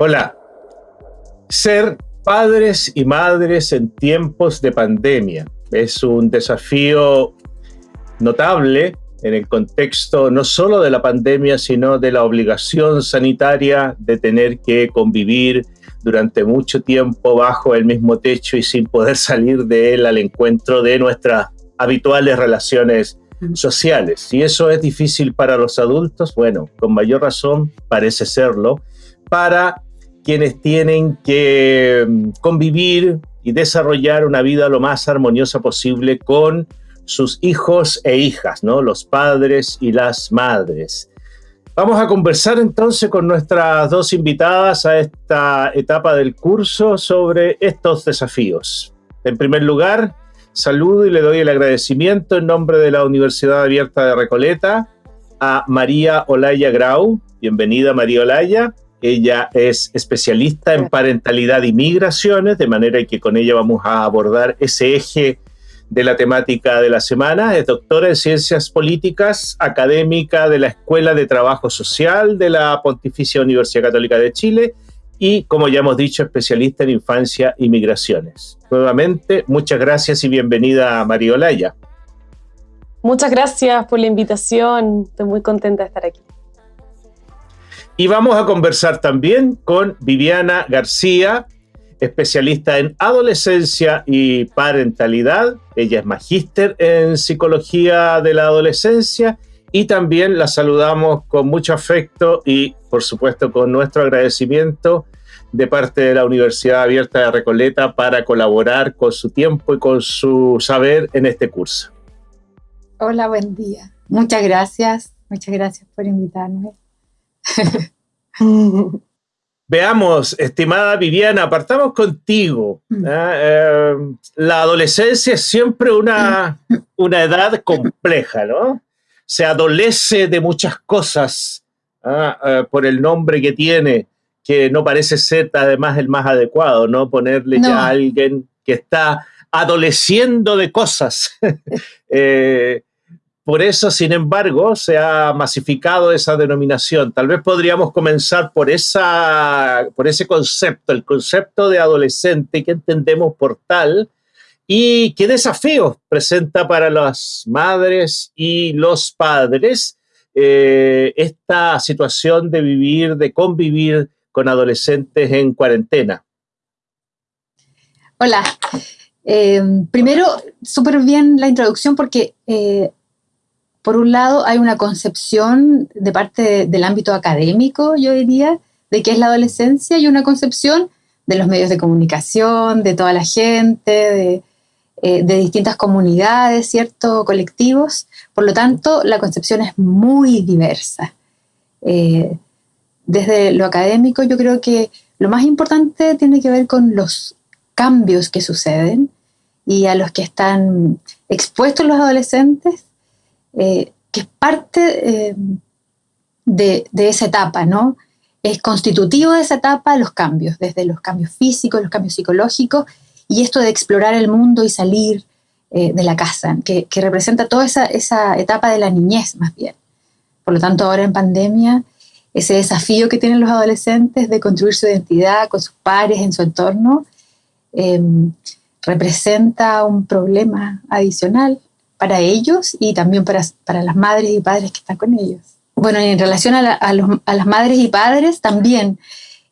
Hola. Ser padres y madres en tiempos de pandemia es un desafío notable en el contexto no solo de la pandemia, sino de la obligación sanitaria de tener que convivir durante mucho tiempo bajo el mismo techo y sin poder salir de él al encuentro de nuestras habituales relaciones sociales. Si eso es difícil para los adultos, bueno, con mayor razón parece serlo para quienes tienen que mm, convivir y desarrollar una vida lo más armoniosa posible con sus hijos e hijas, ¿no? Los padres y las madres. Vamos a conversar entonces con nuestras dos invitadas a esta etapa del curso sobre estos desafíos. En primer lugar, saludo y le doy el agradecimiento en nombre de la Universidad Abierta de Recoleta a María Olaya Grau. Bienvenida María Olaya. Ella es especialista en parentalidad y migraciones, de manera que con ella vamos a abordar ese eje de la temática de la semana. Es doctora en Ciencias Políticas, académica de la Escuela de Trabajo Social de la Pontificia Universidad Católica de Chile y, como ya hemos dicho, especialista en infancia y migraciones. Nuevamente, muchas gracias y bienvenida María Olaya. Muchas gracias por la invitación. Estoy muy contenta de estar aquí. Y vamos a conversar también con Viviana García, especialista en adolescencia y parentalidad. Ella es magíster en psicología de la adolescencia y también la saludamos con mucho afecto y por supuesto con nuestro agradecimiento de parte de la Universidad Abierta de Recoleta para colaborar con su tiempo y con su saber en este curso. Hola, buen día. Muchas gracias. Muchas gracias por invitarme. Veamos, estimada Viviana, partamos contigo. Mm. ¿ah? Eh, la adolescencia es siempre una, una edad compleja, ¿no? Se adolece de muchas cosas ¿ah? eh, por el nombre que tiene, que no parece ser además el más adecuado, ¿no? Ponerle ya a alguien que está adoleciendo de cosas. eh, por eso, sin embargo, se ha masificado esa denominación. Tal vez podríamos comenzar por, esa, por ese concepto, el concepto de adolescente que entendemos por tal y qué desafíos presenta para las madres y los padres eh, esta situación de vivir, de convivir con adolescentes en cuarentena. Hola. Eh, primero, súper bien la introducción porque eh, por un lado, hay una concepción de parte del ámbito académico, yo diría, de qué es la adolescencia y una concepción de los medios de comunicación, de toda la gente, de, eh, distintas comunidades, ¿cierto? Colectivos. Por lo tanto, la concepción es muy diversa. Eh, desde lo académico, yo creo que lo más importante tiene que ver con los cambios que suceden y a los que están expuestos los adolescentes eh, que es parte eh, de, esa etapa, ¿no? Es constitutivo de esa etapa los cambios, desde los cambios físicos, los cambios psicológicos, y esto de explorar el mundo y salir eh, de la casa, que, representa toda esa, esa, etapa de la niñez más bien. Por lo tanto, ahora en pandemia, ese desafío que tienen los adolescentes de construir su identidad con sus pares en su entorno, representa un problema adicional para ellos y también para, para las madres y padres que están con ellos. Bueno, en relación a, a, los, a las madres y padres también,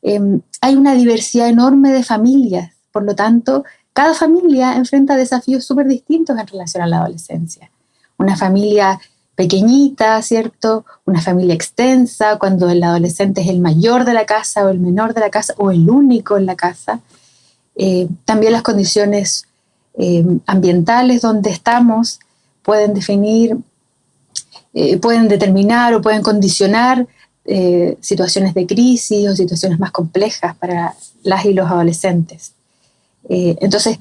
em, hay una diversidad enorme de familias, por lo tanto, cada familia enfrenta desafíos súper distintos en relación a la adolescencia. Una familia pequeñita, ¿cierto? Una familia extensa, cuando el adolescente es el mayor de la casa o el menor de la casa o el único en la casa. Eh, también las condiciones em, ambientales donde estamos, pueden definir, eh, pueden determinar o pueden condicionar eh, situaciones de crisis o situaciones más complejas para las y los adolescentes. Eh, entonces,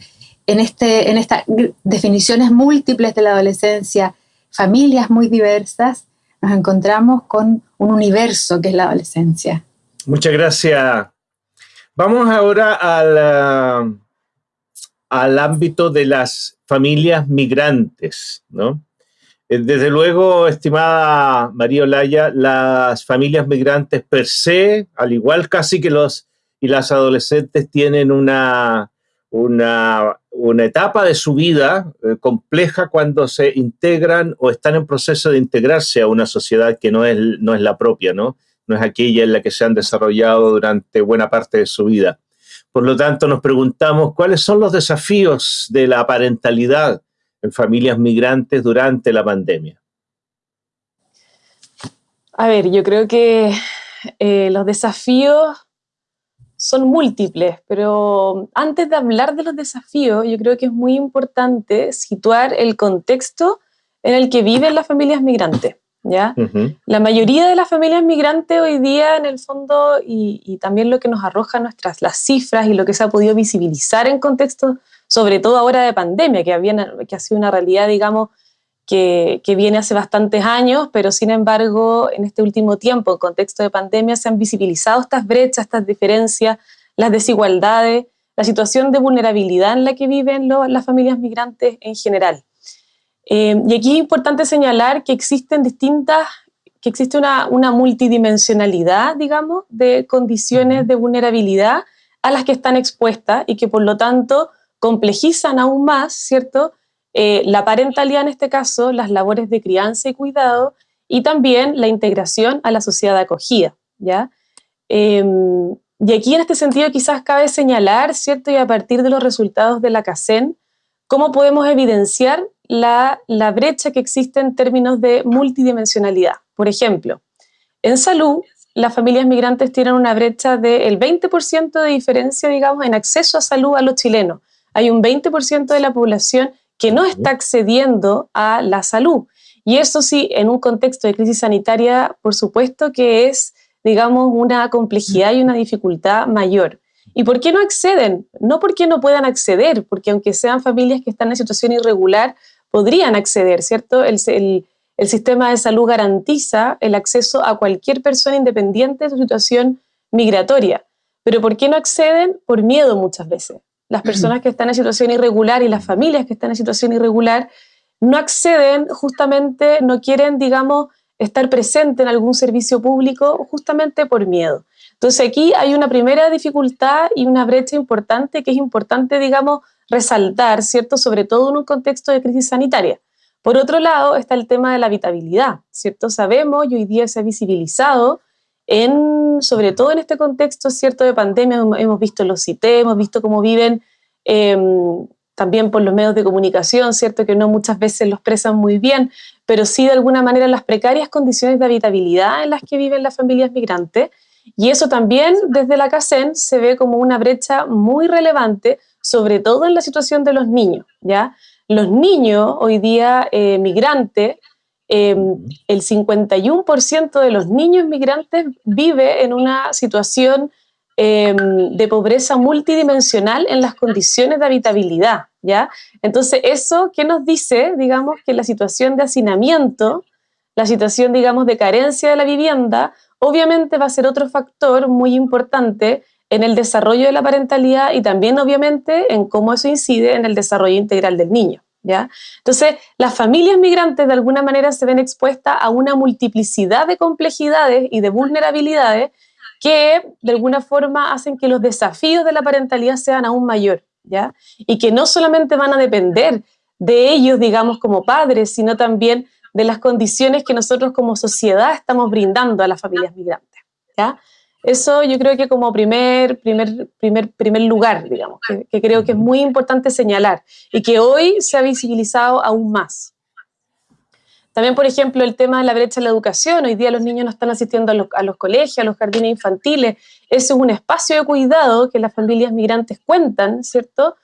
en, este, en estas definiciones múltiples de la adolescencia, familias muy diversas, nos encontramos con un universo que es la adolescencia. Muchas gracias. Vamos ahora al, al ámbito de las familias migrantes, ¿no? Eh, desde luego, estimada María Olaya, las familias migrantes per se, al igual casi que los y las adolescentes tienen una, una, etapa de su vida eh, compleja cuando se integran o están en proceso de integrarse a una sociedad que no es, no es la propia, ¿no? No es aquella en la que se han desarrollado durante buena parte de su vida. Por lo tanto, nos preguntamos cuáles son los desafíos de la parentalidad en familias migrantes durante la pandemia. A ver, yo creo que eh, los desafíos son múltiples, pero antes de hablar de los desafíos, yo creo que es muy importante situar el contexto en el que viven las familias migrantes. ¿Ya? La mayoría de las familias migrantes hoy día, en el fondo, y, también lo que nos arroja nuestras las cifras y lo que se ha podido visibilizar en contexto, sobre todo ahora de pandemia, que, había, que ha sido una realidad, digamos, que, que, viene hace bastantes años, pero sin embargo, en este último tiempo, en contexto de pandemia, se han visibilizado estas brechas, estas diferencias, las desigualdades, la situación de vulnerabilidad en la que viven las familias migrantes en general. Eh, y aquí es importante señalar que existen distintas, que existe una, una multidimensionalidad, digamos, de condiciones de vulnerabilidad a las que están expuestas y que por lo tanto complejizan aún más, ¿cierto?, eh, la parentalidad en este caso, las labores de crianza y cuidado y también la integración a la sociedad acogida, ¿ya? Em, y aquí en este sentido quizás cabe señalar, ¿cierto? Y a partir de los resultados de la CACEN, cómo podemos evidenciar la, la brecha que existe en términos de multidimensionalidad. Por ejemplo, en salud, las familias migrantes tienen una brecha del 20% de diferencia, digamos, en acceso a salud a los chilenos. Hay un 20% de la población que no está accediendo a la salud. Y eso sí, en un contexto de crisis sanitaria, por supuesto que es, digamos, una complejidad y una dificultad mayor. ¿Y por qué no acceden? No porque no puedan acceder, porque aunque sean familias que están en situación irregular, podrían acceder, ¿cierto? El, el sistema de salud garantiza el acceso a cualquier persona independiente de su situación migratoria. Pero ¿por qué no acceden? Por miedo muchas veces las personas que están en situación irregular y las familias que están en situación irregular no acceden justamente, no quieren, digamos, estar presente en algún servicio público justamente por miedo. Entonces aquí hay una primera dificultad y una brecha importante que es importante, digamos, resaltar, ¿cierto? Sobre todo en un contexto de crisis sanitaria. Por otro lado está el tema de la habitabilidad, ¿cierto? Sabemos y hoy día se ha visibilizado en, sobre todo en este contexto cierto de pandemia, hemos visto los CIT, hemos visto cómo viven em, también por los medios de comunicación, cierto que no muchas veces lo expresan muy bien, pero sí de alguna manera las precarias condiciones de habitabilidad en las que viven las familias migrantes. Y eso también desde la CACEN se ve como una brecha muy relevante, sobre todo en la situación de los niños. ¿ya? Los niños hoy día eh, migrantes Em, el 51% de los niños migrantes vive en una situación em, de pobreza multidimensional en las condiciones de habitabilidad, ¿ya? Entonces, eso, ¿qué nos dice? Digamos que la situación de hacinamiento, la situación, digamos, de carencia de la vivienda, obviamente va a ser otro factor muy importante en el desarrollo de la parentalidad y también, obviamente, en cómo eso incide en el desarrollo integral del niño. Entonces, las familias migrantes de alguna manera se ven expuestas a una multiplicidad de complejidades y de vulnerabilidades que de alguna forma hacen que los desafíos de la parentalidad sean aún mayor, ¿ya? Y que no solamente van a depender de ellos, digamos, como padres, sino también de las condiciones que nosotros como sociedad estamos brindando a las familias migrantes, ¿ya? Eso yo creo que como primer, primer, primer, primer lugar, digamos, que, creo que es muy importante señalar y que hoy se ha visibilizado aún más. También, por ejemplo, el tema de la brecha en la educación. Hoy día los niños no están asistiendo a los, a los colegios, a los jardines infantiles. Ese es un espacio de cuidado que las familias migrantes cuentan, ¿cierto?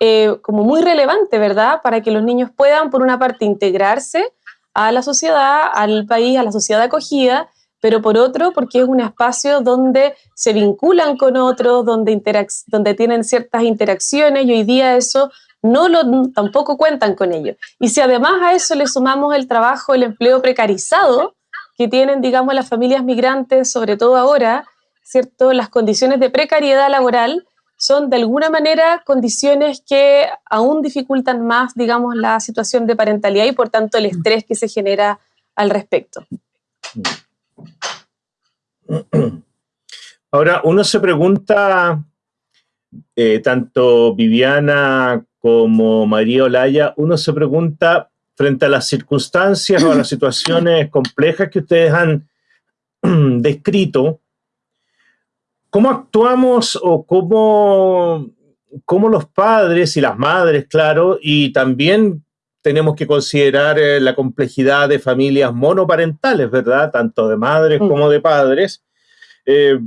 Eh, como muy relevante, ¿verdad? Para que los niños puedan, por una parte, integrarse a la sociedad, al país, a la sociedad acogida, pero por otro, porque es un espacio donde se vinculan con otros, donde, tienen ciertas interacciones y hoy día eso no lo, tampoco cuentan con ello. Y si además a eso le sumamos el trabajo, el empleo precarizado que tienen, digamos, las familias migrantes, sobre todo ahora, ¿cierto? Las condiciones de precariedad laboral son de alguna manera condiciones que aún dificultan más, digamos, la situación de parentalidad y por tanto el estrés que se genera al respecto. Ahora, uno se pregunta, eh, tanto Viviana como María Olaya, uno se pregunta frente a las circunstancias o a las situaciones complejas que ustedes han descrito, ¿cómo actuamos o cómo, cómo los padres y las madres, claro, y también tenemos que considerar eh, la complejidad de familias monoparentales, ¿verdad? Tanto de madres mm. como de padres. Eh,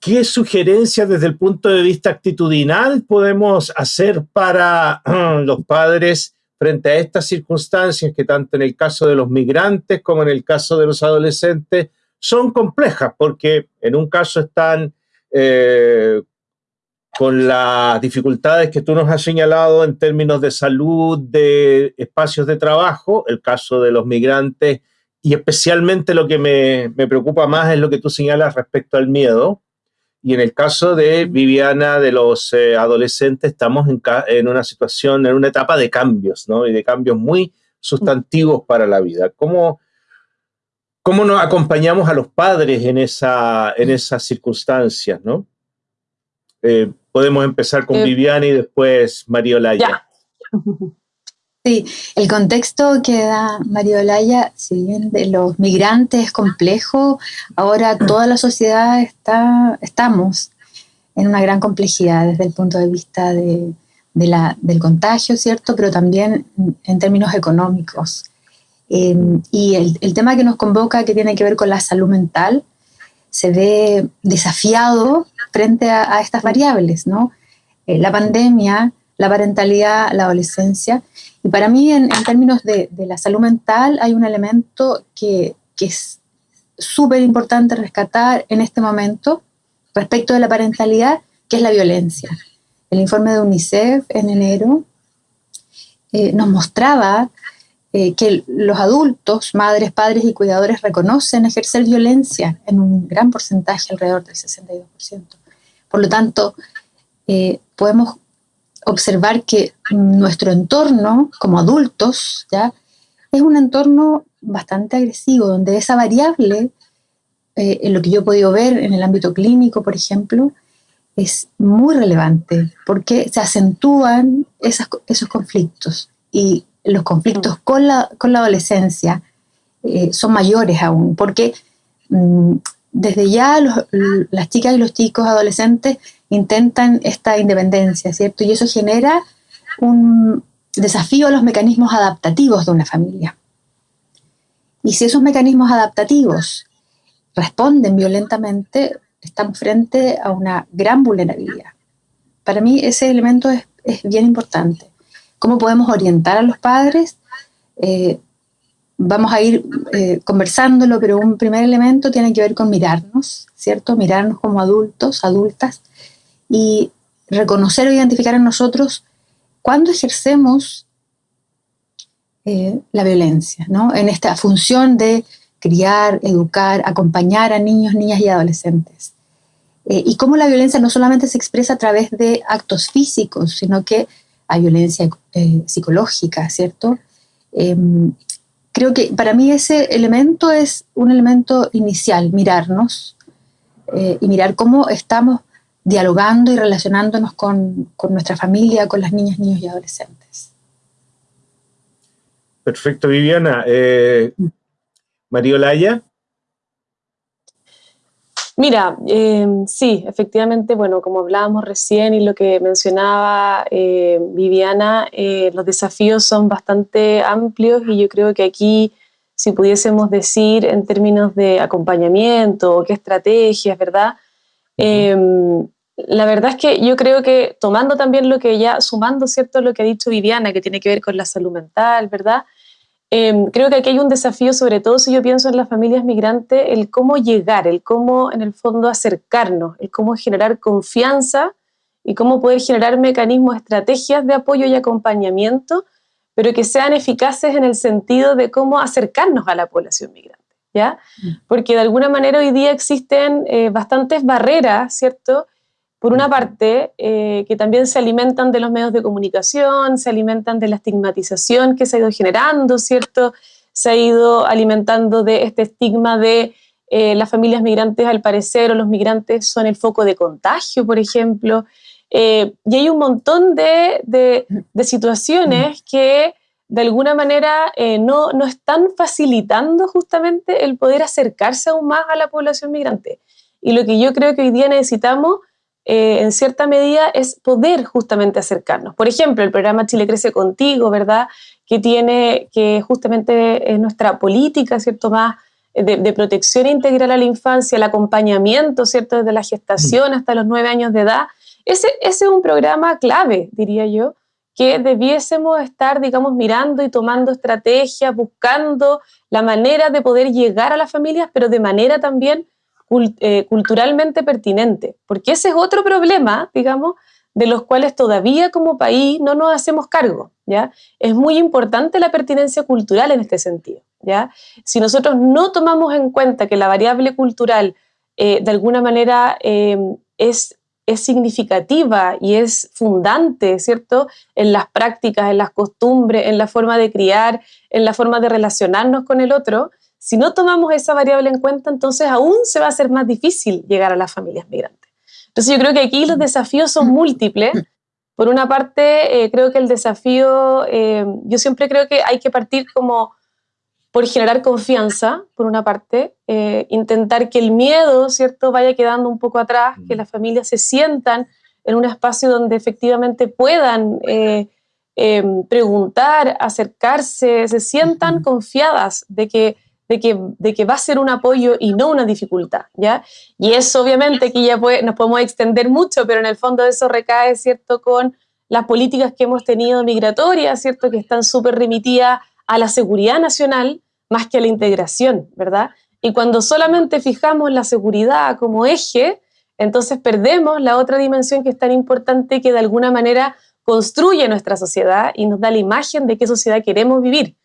¿Qué sugerencias desde el punto de vista actitudinal podemos hacer para los padres frente a estas circunstancias que tanto en el caso de los migrantes como en el caso de los adolescentes son complejas? Porque en un caso están eh, con las dificultades que tú nos has señalado en términos de salud, de espacios de trabajo, el caso de los migrantes, y especialmente lo que me, preocupa más es lo que tú señalas respecto al miedo. Y en el caso de Viviana, de los eh, adolescentes, estamos en, en, una situación, en una etapa de cambios, ¿no? Y de cambios muy sustantivos para la vida. ¿Cómo, cómo nos acompañamos a los padres en, esa, en esas circunstancias, ¿no? Eh, podemos empezar con eh, Viviana y después María Olaya. Sí, el contexto que da María Olaya, si bien de los migrantes es complejo, ahora toda la sociedad está, estamos en una gran complejidad desde el punto de vista de, la, del contagio, ¿cierto? Pero también en términos económicos. Em, y el, el, tema que nos convoca, que tiene que ver con la salud mental, se ve desafiado frente a, estas variables, ¿no? Eh, la pandemia, la parentalidad, la adolescencia. Y para mí, en, términos de, la salud mental, hay un elemento que, es súper importante rescatar en este momento respecto de la parentalidad, que es la violencia. El informe de UNICEF en enero eh, nos mostraba eh, que los adultos, madres, padres y cuidadores reconocen ejercer violencia en un gran porcentaje, alrededor del 62%. Por lo tanto, eh, podemos observar que nuestro entorno como adultos ya es un entorno bastante agresivo, donde esa variable, eh, en lo que yo he podido ver en el ámbito clínico, por ejemplo, es muy relevante porque se acentúan esos conflictos y los conflictos con la, con la adolescencia eh, son mayores aún, porque mm, desde ya las chicas y los chicos adolescentes intentan esta independencia, ¿cierto? Y eso genera un desafío a los mecanismos adaptativos de una familia. Y si esos mecanismos adaptativos responden violentamente, estamos frente a una gran vulnerabilidad. Para mí ese elemento es, es bien importante. ¿Cómo podemos orientar a los padres? Eh, vamos a ir eh, conversándolo, pero un primer elemento tiene que ver con mirarnos, ¿cierto? Mirarnos como adultos, adultas, y reconocer o identificar en nosotros cuándo ejercemos eh, la violencia, ¿no? En esta función de criar, educar, acompañar a niños, niñas y adolescentes. Eh, y cómo la violencia no solamente se expresa a través de actos físicos, sino que hay violencia psicológica, ¿cierto? Em, creo que para mí ese elemento es un elemento inicial, mirarnos eh, y mirar cómo estamos dialogando y relacionándonos con, nuestra familia, con las niñas, niños y adolescentes. Perfecto, Viviana. Eh, María Olaya. Mira, em, sí, efectivamente, bueno, como hablábamos recién y lo que mencionaba eh, Viviana, eh, los desafíos son bastante amplios y yo creo que aquí, si pudiésemos decir en términos de acompañamiento o qué estrategias, ¿verdad? Em, la verdad es que yo creo que tomando también lo que ya, sumando, ¿cierto?, lo que ha dicho Viviana, que tiene que ver con la salud mental, ¿verdad? Em, creo que aquí hay un desafío, sobre todo si yo pienso en las familias migrantes, el cómo llegar, el cómo en el fondo acercarnos, el cómo generar confianza y cómo poder generar mecanismos, estrategias de apoyo y acompañamiento, pero que sean eficaces en el sentido de cómo acercarnos a la población migrante, ¿ya? Mm. Porque de alguna manera hoy día existen eh, bastantes barreras, ¿cierto?, por una parte, eh, que también se alimentan de los medios de comunicación, se alimentan de la estigmatización que se ha ido generando, ¿cierto? Se ha ido alimentando de este estigma de eh, las familias migrantes, al parecer, o los migrantes son el foco de contagio, por ejemplo. Eh, y hay un montón de, de, situaciones que de alguna manera no, no, están facilitando justamente el poder acercarse aún más a la población migrante. Y lo que yo creo que hoy día necesitamos, en cierta medida, es poder justamente acercarnos. Por ejemplo, el programa Chile Crece Contigo, ¿verdad? Que tiene, que justamente es nuestra política, ¿cierto? Más de, protección integral a la infancia, el acompañamiento, ¿cierto? Desde la gestación hasta los nueve años de edad. Ese, ese es un programa clave, diría yo, que debiésemos estar, digamos, mirando y tomando estrategias, buscando la manera de poder llegar a las familias, pero de manera también eh, culturalmente pertinente. Porque ese es otro problema, digamos, de los cuales todavía como país no nos hacemos cargo. ¿ya? Es muy importante la pertinencia cultural en este sentido. ¿ya? Si nosotros no tomamos en cuenta que la variable cultural eh, de alguna manera eh, es, es significativa y es fundante, ¿cierto? En las prácticas, en las costumbres, en la forma de criar, en la forma de relacionarnos con el otro, si no tomamos esa variable en cuenta, entonces aún se va a hacer más difícil llegar a las familias migrantes. Entonces yo creo que aquí los desafíos son múltiples. Por una parte, eh, creo que el desafío, yo siempre creo que hay que partir como por generar confianza, por una parte, eh, intentar que el miedo, ¿cierto?, vaya quedando un poco atrás, que mm. las familias se sientan en un espacio donde efectivamente puedan eh, em, preguntar, acercarse, se sientan confiadas de que, de, que, de que va a ser un apoyo y no una dificultad, ¿ya? Y eso obviamente que ya nos podemos extender mucho, pero en el fondo eso recae, ¿cierto?, con las políticas que hemos tenido migratorias, ¿cierto?, que están súper remitidas a la seguridad nacional más que a la integración, ¿verdad? Y cuando solamente fijamos la seguridad como eje, entonces perdemos la otra dimensión que es tan importante que de alguna manera construye nuestra sociedad y nos da la imagen de qué sociedad queremos vivir.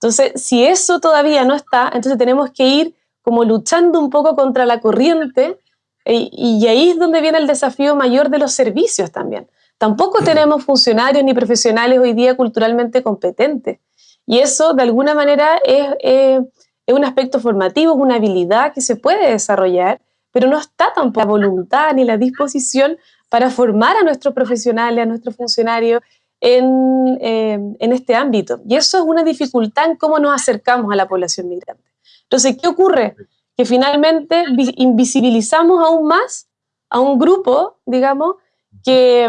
Entonces, si eso todavía no está, entonces tenemos que ir como luchando un poco contra la corriente y, y ahí es donde viene el desafío mayor de los servicios también. Tampoco tenemos funcionarios ni profesionales hoy día culturalmente competentes. Y eso, de alguna manera, es, un aspecto formativo, es una habilidad que se puede desarrollar, pero no está tampoco la voluntad ni la disposición para formar a nuestros profesionales, a nuestros funcionarios en, eh, en, este ámbito. Y eso es una dificultad en cómo nos acercamos a la población migrante. Entonces, ¿qué ocurre? Que finalmente invisibilizamos aún más a un grupo, digamos, que,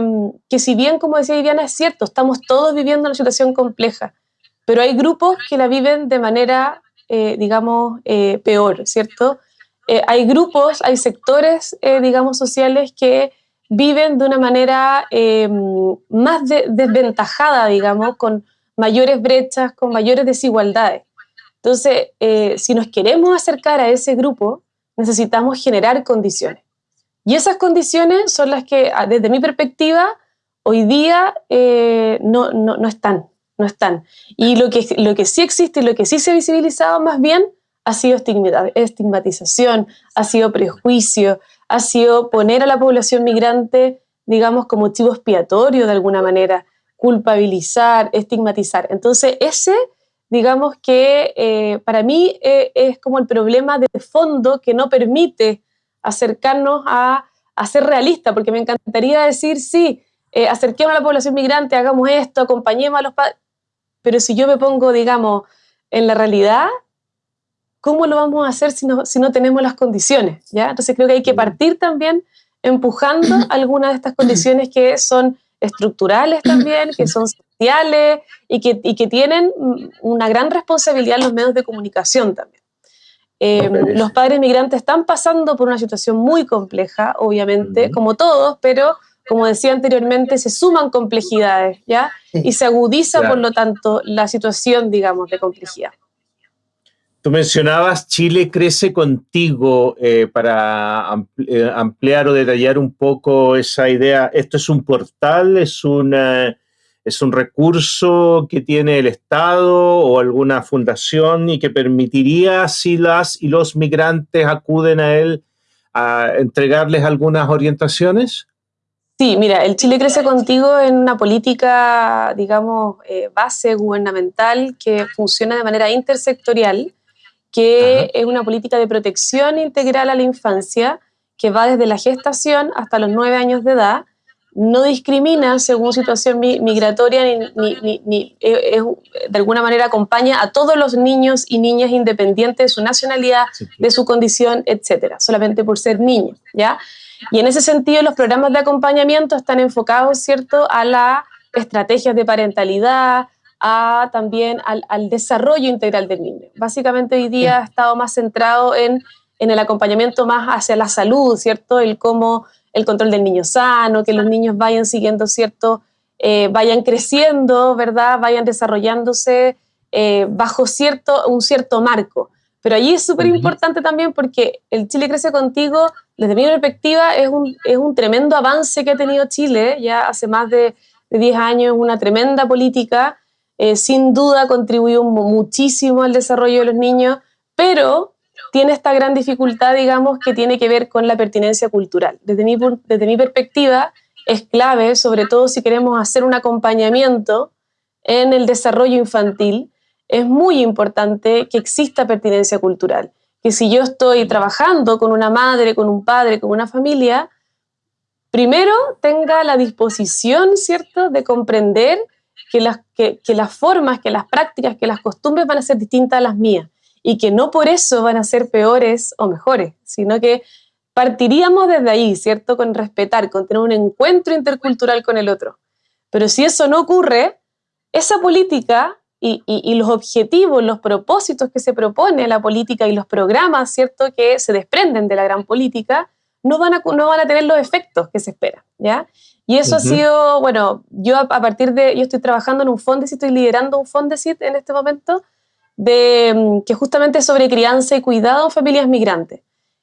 que si bien, como decía Viviana, es cierto, estamos todos viviendo una situación compleja, pero hay grupos que la viven de manera, eh, digamos, eh, peor, ¿cierto? Eh, hay grupos, hay sectores, digamos, sociales que viven de una manera más desventajada, digamos, con mayores brechas, con mayores desigualdades. Entonces, si nos queremos acercar a ese grupo, necesitamos generar condiciones. Y esas condiciones son las que, desde mi perspectiva, hoy día no, no, no, están no están. Y lo que, lo que sí existe y lo que sí se ha visibilizado más bien ha sido estigmatización, ha sido prejuicio, ha sido poner a la población migrante, digamos, como chivo expiatorio de alguna manera, culpabilizar, estigmatizar. Entonces, ese, digamos que eh, para mí eh, es como el problema de fondo que no permite acercarnos a, a ser realista, porque me encantaría decir, sí, eh, acerquemos a la población migrante, hagamos esto, acompañemos a los padres, pero si yo me pongo, digamos, en la realidad, ¿cómo lo vamos a hacer si no, si no tenemos las condiciones? ¿ya? Entonces creo que hay que partir también empujando algunas de estas condiciones que son estructurales también, que son sociales y que, y que tienen una gran responsabilidad en los medios de comunicación también. Eh, los padres migrantes están pasando por una situación muy compleja, obviamente, como todos, pero como decía anteriormente, se suman complejidades, ¿ya? Y se agudiza, por lo tanto, la situación, digamos, de complejidad. Tú mencionabas Chile crece contigo eh, para eh, ampliar o detallar un poco esa idea. ¿Esto es un portal? ¿Es, una, ¿Es un recurso que tiene el Estado o alguna fundación y que permitiría, si las y los migrantes acuden a él, a entregarles algunas orientaciones? Sí, mira, el Chile crece contigo en una política, digamos, eh, base gubernamental que funciona de manera intersectorial que es una política de protección integral a la infancia que va desde la gestación hasta los nueve años de edad, no discrimina según situación migratoria ni, de alguna manera acompaña a todos los niños y niñas independientes de su nacionalidad, de su condición, etcétera, solamente por ser niños, ¿ya? Y en ese sentido los programas de acompañamiento están enfocados, ¿cierto?, a las estrategias de parentalidad, a también al, desarrollo integral del niño. Básicamente hoy día ha estado más centrado en, en el acompañamiento más hacia la salud, ¿cierto? El cómo el control del niño sano, que los niños vayan siguiendo cierto, eh, vayan creciendo, ¿verdad? Vayan desarrollándose eh, bajo cierto, un cierto marco. Pero allí es súper importante también porque el Chile Crece Contigo, desde mi perspectiva, es un, es un tremendo avance que ha tenido Chile, ya hace más de, de 10 años, una tremenda política, eh, sin duda contribuyó muchísimo al desarrollo de los niños, pero tiene esta gran dificultad, digamos, que tiene que ver con la pertinencia cultural. Desde mi, desde mi perspectiva, es clave, sobre todo si queremos hacer un acompañamiento en el desarrollo infantil, es muy importante que exista pertinencia cultural. Que si yo estoy trabajando con una madre, con un padre, con una familia, primero tenga la disposición, ¿cierto?, de comprender que las, que, las formas, que las prácticas, que las costumbres van a ser distintas a las mías y que no por eso van a ser peores o mejores, sino que partiríamos desde ahí, ¿cierto? Con respetar, con tener un encuentro intercultural con el otro. Pero si eso no ocurre, esa política y, y, los objetivos, los propósitos que se propone la política y los programas, ¿cierto? Que se desprenden de la gran política, no van a, no van a tener los efectos que se esperan, ¿ya? Y eso ha sido, bueno, yo a, partir de, yo estoy trabajando en un Fondesit, estoy liderando un Fondesit en este momento, de, mm, que justamente sobre crianza y cuidado en familias migrantes.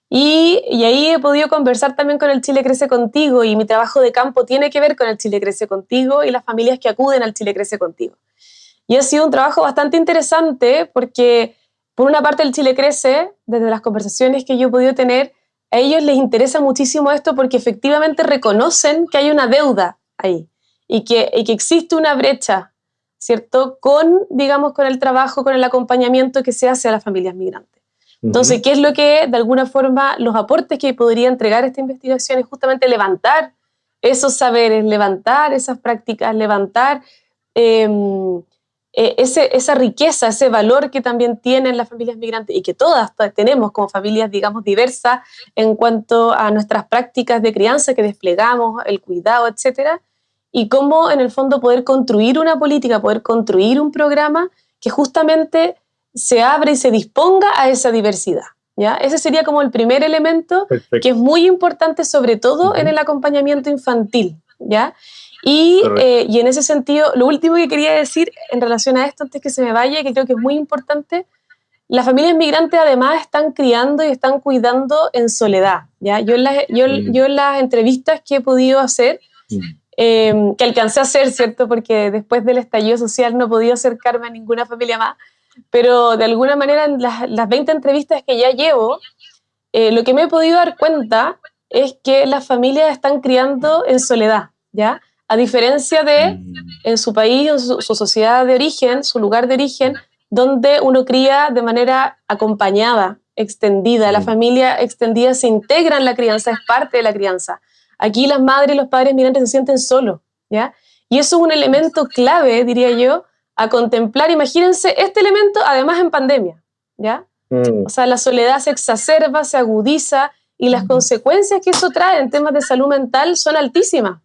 Y, y, ahí he podido conversar también con el Chile Crece Contigo y mi trabajo de campo tiene que ver con el Chile Crece Contigo y las familias que acuden al Chile Crece Contigo. Y ha sido un trabajo bastante interesante porque, por una parte, el Chile Crece, desde las conversaciones que yo he podido tener, a ellos les interesa muchísimo esto porque efectivamente reconocen que hay una deuda ahí y que, y que existe una brecha ¿cierto? Con, digamos, con el trabajo, con el acompañamiento que se hace a las familias migrantes. Entonces, ¿qué es lo que, de alguna forma, los aportes que podría entregar esta investigación es justamente levantar esos saberes, levantar esas prácticas, levantar em, e, ese, esa riqueza, ese valor que también tienen las familias migrantes y que todas tenemos como familias, digamos, diversas en cuanto a nuestras prácticas de crianza que desplegamos, el cuidado, etcétera, y cómo en el fondo poder construir una política, poder construir un programa que justamente se abre y se disponga a esa diversidad. ¿ya? Ese sería como el primer elemento que es muy importante, sobre todo en el acompañamiento infantil. ¿ya? Y, eh, y, en ese sentido, lo último que quería decir en relación a esto, antes que se me vaya, que creo que es muy importante, las familias migrantes además están criando y están cuidando en soledad. ¿ya? Yo, en las, yo, mm. yo en las entrevistas que he podido hacer, mm. Em, que alcancé a hacer, ¿cierto? Porque después del estallido social no podía acercarme a ninguna familia más, pero de alguna manera en las, las 20 entrevistas que ya llevo, eh, lo que me he podido dar cuenta es que las familias están criando en soledad, ¿ya? A diferencia de mm. en su país, su, su sociedad de origen, su lugar de origen, donde uno cría de manera acompañada, extendida. La mm. familia extendida se integra en la crianza, es parte de la crianza. Aquí las madres y los padres migrantes se sienten solos, ¿ya? Y eso es un elemento clave, diría yo, a contemplar. Imagínense este elemento, además en pandemia, ¿ya? Mm. O sea, la soledad se exacerba, se agudiza y las consecuencias que eso trae en temas de salud mental son altísimas.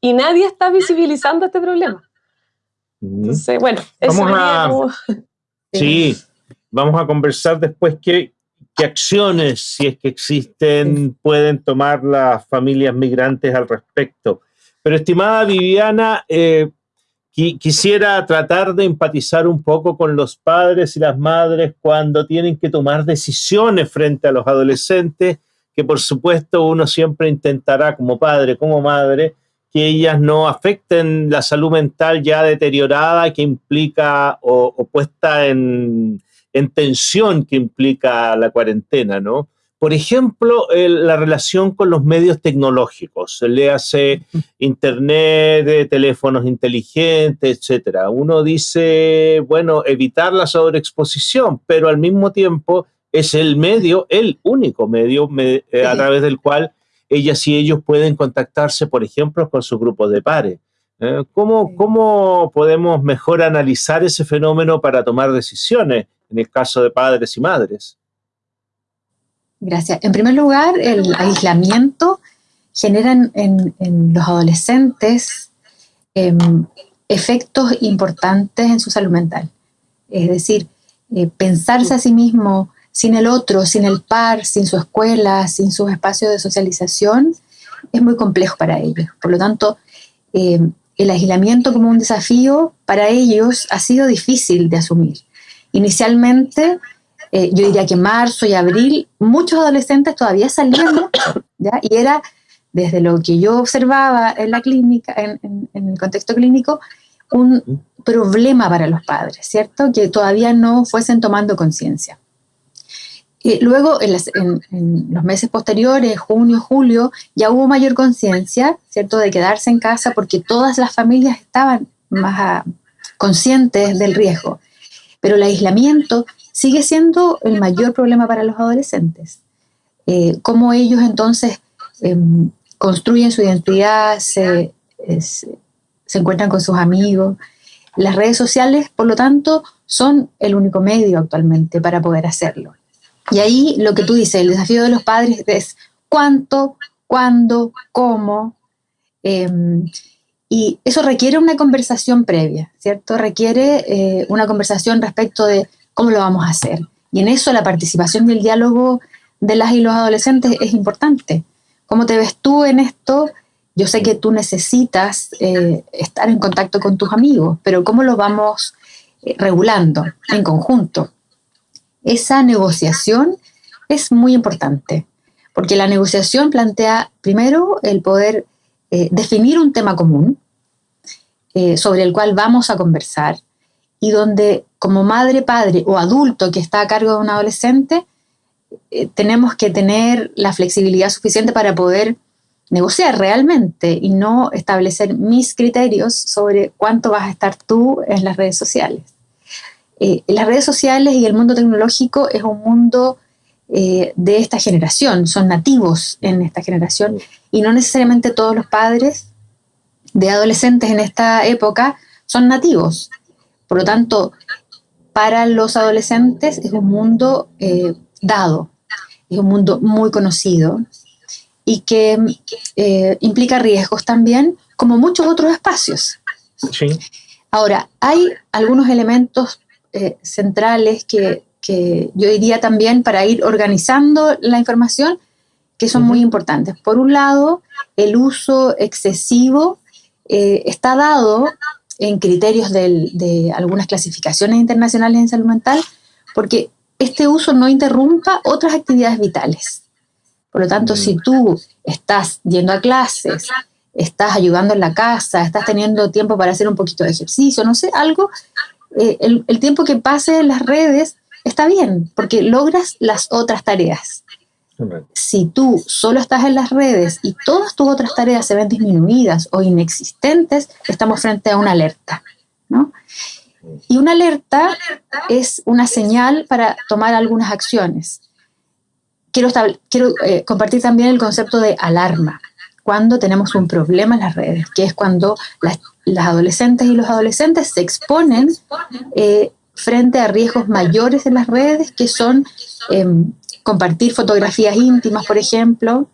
Y nadie está visibilizando este problema. Entonces, bueno, vamos a, Sí, vamos a conversar después qué, ¿Qué acciones, si es que existen, pueden tomar las familias migrantes al respecto? Pero estimada Viviana, eh, quisiera tratar de empatizar un poco con los padres y las madres cuando tienen que tomar decisiones frente a los adolescentes, que por supuesto uno siempre intentará como padre, como madre, que ellas no afecten la salud mental ya deteriorada que implica o puesta en, en tensión que implica la cuarentena, ¿no? por ejemplo, la relación con los medios tecnológicos, le hace internet, teléfonos inteligentes, etcétera. Uno dice, bueno, evitar la sobreexposición, pero al mismo tiempo es el medio, el único medio eh, a través del cual ellas y ellos pueden contactarse, por ejemplo, con sus grupos de pares. ¿eh? ¿Cómo, ¿Cómo podemos mejor analizar ese fenómeno para tomar decisiones en el caso de padres y madres? Gracias. En primer lugar, el aislamiento genera en, los adolescentes em, efectos importantes en su salud mental. Es decir, eh, pensarse a sí mismo sin el otro, sin el par, sin su escuela, sin sus espacios de socialización, es muy complejo para ellos. Por lo tanto, em, el aislamiento como un desafío para ellos ha sido difícil de asumir. Inicialmente eh, yo diría que marzo y abril, muchos adolescentes todavía salían ¿ya? y era desde lo que yo observaba en la clínica, en, el contexto clínico, un problema para los padres, ¿cierto? Que todavía no fuesen tomando conciencia. Luego, en, en, los meses posteriores, junio, julio, ya hubo mayor conciencia, ¿cierto?, de quedarse en casa porque todas las familias estaban más ah, conscientes del riesgo. Pero el aislamiento sigue siendo el mayor problema para los adolescentes. Eh, cómo ellos entonces em, construyen su identidad, se encuentran con sus amigos. Las redes sociales, por lo tanto, son el único medio actualmente para poder hacerlo. Y ahí lo que tú dices, el desafío de los padres es cuánto, cuándo, cómo. Em, y eso requiere una conversación previa, ¿cierto? Requiere eh, una conversación respecto de ¿Cómo lo vamos a hacer? Y en eso la participación y el diálogo de las y los adolescentes es importante. ¿Cómo te ves tú en esto? Yo sé que tú necesitas eh, estar en contacto con tus amigos, pero ¿cómo lo vamos eh, regulando en conjunto? Esa negociación es muy importante, porque la negociación plantea primero el poder eh, definir un tema común sobre el cual vamos a conversar y donde como madre, padre o adulto que está a cargo de un adolescente, eh, tenemos que tener la flexibilidad suficiente para poder negociar realmente y no establecer mis criterios sobre cuánto vas a estar tú en las redes sociales. Eh, las redes sociales y el mundo tecnológico es un mundo eh, de esta generación, son nativos en esta generación y no necesariamente todos los padres de adolescentes en esta época son nativos. Por lo tanto, para los adolescentes es un mundo eh, dado, es un mundo muy conocido y que eh, implica riesgos también, como muchos otros espacios. Ahora, hay algunos elementos eh, centrales que, yo diría también para ir organizando la información que son muy importantes. Por un lado, el uso excesivo está dado en criterios de algunas clasificaciones internacionales en salud mental, porque este uso no interrumpa otras actividades vitales. Por lo tanto, si mm. tú estás yendo a clases, estás ayudando en la casa, estás teniendo tiempo para hacer un poquito de ejercicio, no sé, algo, eh, el, el, tiempo que pase en las redes está bien, porque logras las otras tareas. Si tú solo estás en las redes y todas tus otras tareas se ven disminuidas o inexistentes, estamos frente a una alerta. Y una alerta es una señal para tomar algunas acciones. Quiero, quiero eh, compartir también el concepto de alarma, cuando tenemos un problema en las redes, que es cuando las, adolescentes y los adolescentes se exponen eh, frente a riesgos mayores en las redes, que son em, compartir fotografías íntimas, por ejemplo,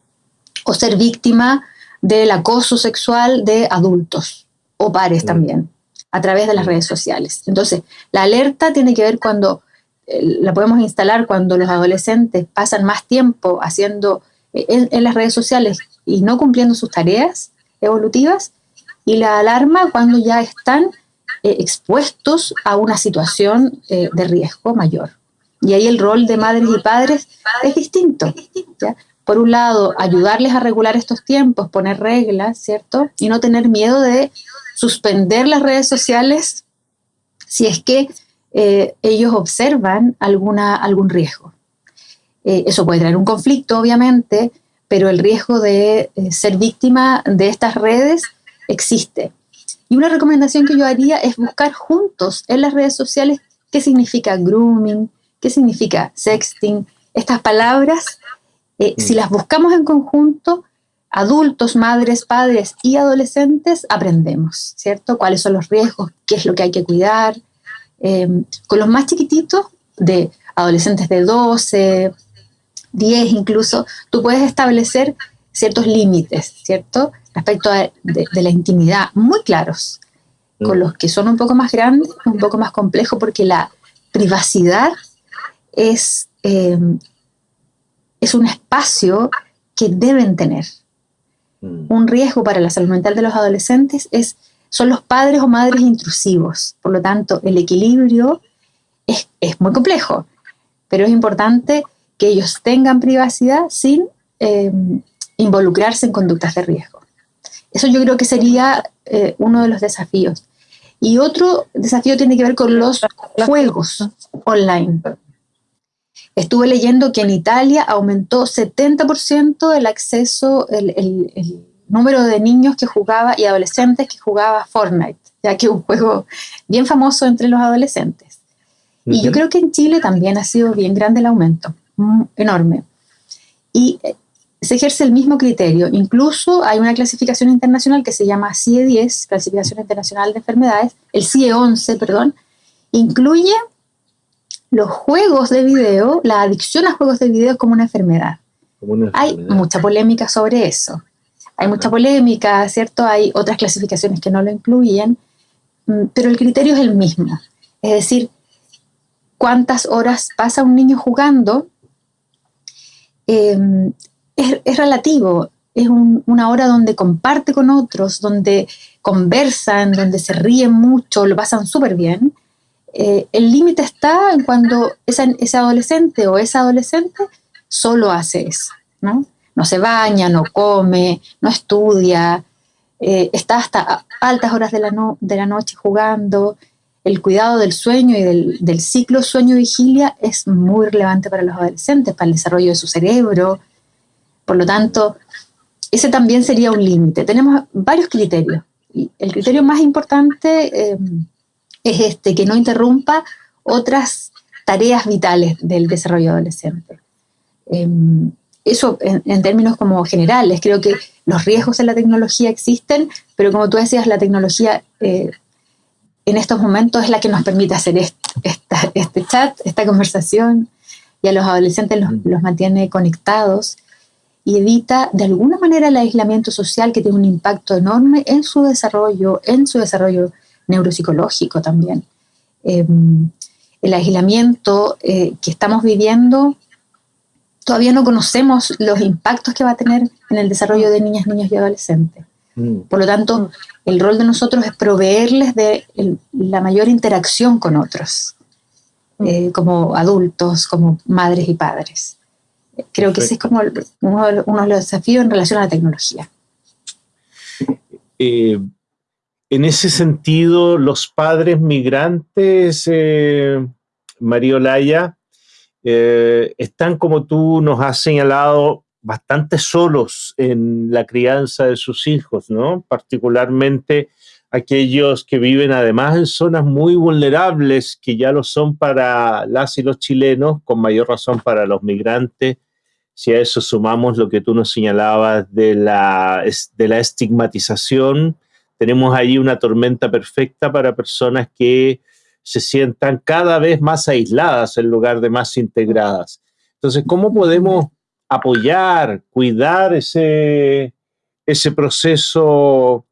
o ser víctima del acoso sexual de adultos o pares mm. también, a través de las mm. redes sociales. Entonces, la alerta tiene que ver cuando, eh, la podemos instalar cuando los adolescentes pasan más tiempo haciendo eh, en, las redes sociales y no cumpliendo sus tareas evolutivas, y la alarma cuando ya están eh, expuestos a una situación de riesgo mayor. Y ahí el rol de madres y padres es distinto. Por un lado, ayudarles a regular estos tiempos, poner reglas, ¿cierto? Y no tener miedo de suspender las redes sociales si es que eh, ellos observan alguna, algún riesgo. Eh, eso puede traer un conflicto, obviamente, pero el riesgo de eh, ser víctima de estas redes existe. Y una recomendación que yo haría es buscar juntos en las redes sociales qué significa grooming, qué significa sexting, estas palabras. Eh, si mm. las buscamos en conjunto, adultos, madres, padres y adolescentes aprendemos, ¿cierto? ¿Cuáles son los riesgos? ¿Qué es lo que hay que cuidar? Em, con los más chiquititos, de adolescentes de 12, 10 incluso, tú puedes establecer ciertos límites, ¿cierto? Respecto de, la intimidad, muy claros. Con mm. los que son un poco más grandes, un poco más complejo, porque la privacidad es, em, es un espacio que deben tener. Mm. Un riesgo para la salud mental de los adolescentes es, son los padres o madres intrusivos. Por lo tanto, el equilibrio es, muy complejo, pero es importante que ellos tengan privacidad sin em, involucrarse en conductas de riesgo. Eso yo creo que sería eh, uno de los desafíos. Y otro desafío tiene que ver con los juegos online. Estuve leyendo que en Italia aumentó 70% el acceso, el, número de niños que jugaba y adolescentes que jugaba Fortnite, ya que es un juego bien famoso entre los adolescentes. Y yo creo que en Chile también ha sido bien grande el aumento, mm, enorme. Y eh, se ejerce el mismo criterio. Incluso hay una clasificación internacional que se llama CIE-10, Clasificación Internacional de Enfermedades, el CIE-11, perdón, incluye los juegos de video, la adicción a juegos de video como una enfermedad. Hay mucha polémica sobre eso. Hay mucha polémica, ¿cierto? Hay otras clasificaciones que no lo incluyen, mm, pero el criterio es el mismo. Es decir, cuántas horas pasa un niño jugando em, es, relativo. Es una hora donde comparte con otros, donde conversan, donde se ríen mucho, lo pasan súper bien eh, el límite está en cuando ese adolescente o esa adolescente solo hace eso, ¿no? No se baña, no come, no estudia, eh, está hasta altas horas de la, de la, noche jugando. El cuidado del sueño y del, del ciclo sueño-vigilia es muy relevante para los adolescentes, para el desarrollo de su cerebro. Por lo tanto, ese también sería un límite. Tenemos varios criterios. Y el criterio más importante eh, es este, que no interrumpa otras tareas vitales del desarrollo adolescente. Em, eso en, términos como generales, creo que los riesgos en la tecnología existen, pero como tú decías, la tecnología eh, en estos momentos es la que nos permite hacer este chat, esta conversación, y a los adolescentes los, los mantiene conectados y evita de alguna manera el aislamiento social que tiene un impacto enorme en su desarrollo, en su desarrollo neuropsicológico también. Em, el aislamiento eh, que estamos viviendo, todavía no conocemos los impactos que va a tener en el desarrollo de niñas, niños y adolescentes. Mm. Por lo tanto, el rol de nosotros es proveerles de la mayor interacción con otros, mm. eh, como adultos, como madres y padres. Creo que ese es como uno de, los desafíos en relación a la tecnología. Eh, en ese sentido, los padres migrantes, eh, María Olaya, eh, están, como tú nos has señalado, bastante solos en la crianza de sus hijos, ¿no? Particularmente aquellos que viven además en zonas muy vulnerables, que ya lo son para las y los chilenos, con mayor razón para los migrantes. Si a eso sumamos lo que tú nos señalabas de la, de la estigmatización, tenemos ahí una tormenta perfecta para personas que se sientan cada vez más aisladas en lugar de más integradas. Entonces, ¿cómo podemos apoyar, cuidar ese, ese proceso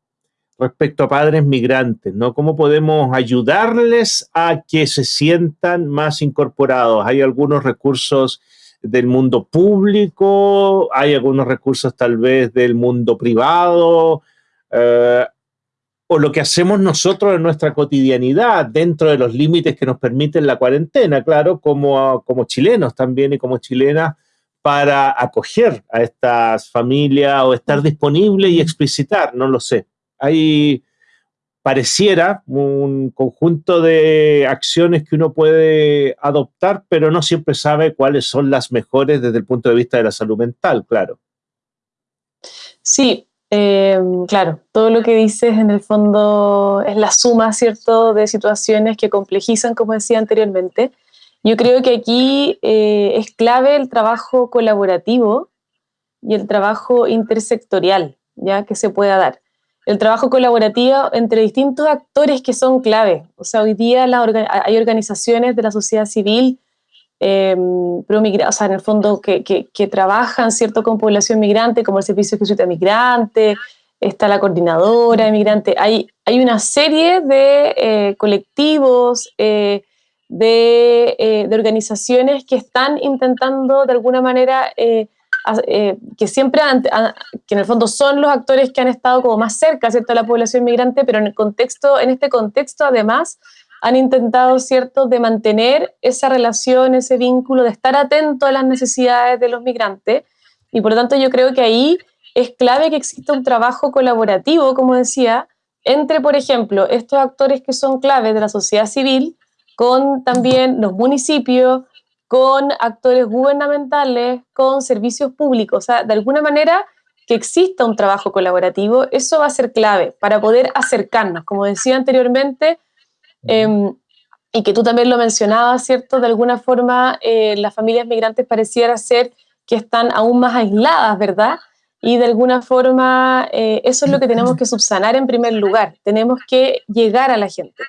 respecto a padres migrantes? ¿no? ¿Cómo podemos ayudarles a que se sientan más incorporados? Hay algunos recursos del mundo público, hay algunos recursos tal vez del mundo privado, eh, o lo que hacemos nosotros en nuestra cotidianidad, dentro de los límites que nos permiten la cuarentena, claro, como, como chilenos también y como chilenas, para acoger a estas familias o estar disponible y explicitar, no lo sé. Hay pareciera un conjunto de acciones que uno puede adoptar, pero no siempre sabe cuáles son las mejores desde el punto de vista de la salud mental, claro. Sí, eh, claro, todo lo que dices en el fondo es la suma, ¿cierto?, de situaciones que complejizan, como decía anteriormente. Yo creo que aquí eh, es clave el trabajo colaborativo y el trabajo intersectorial, ya que se pueda dar. El trabajo colaborativo entre distintos actores que son clave. O sea, hoy día hay organizaciones de la sociedad civil eh, o sea, en el fondo que, trabajan cierto con población migrante, como el Servicio de Jesuita Migrante, está la Coordinadora de Migrante. Hay, una serie de eh, colectivos, eh, eh, de, organizaciones que están intentando de alguna manera, que siempre, que en el fondo son los actores que han estado como más cerca, ¿cierto?, a la población migrante, pero en, el contexto, en este contexto además han intentado, ¿cierto?, de mantener esa relación, ese vínculo, de estar atento a las necesidades de los migrantes. Y por lo tanto yo creo que ahí es clave que exista un trabajo colaborativo, como decía, entre, por ejemplo, estos actores que son claves de la sociedad civil, con también los municipios, con actores gubernamentales, con servicios públicos. O sea, de alguna manera que exista un trabajo colaborativo, eso va a ser clave para poder acercarnos. Como decía anteriormente, Em, y que tú también lo mencionabas, ¿cierto? De alguna forma, eh, las familias migrantes pareciera ser que están aún más aisladas, ¿verdad? Y de alguna forma, eh, eso es lo que tenemos que subsanar en primer lugar. Tenemos que llegar a la gente,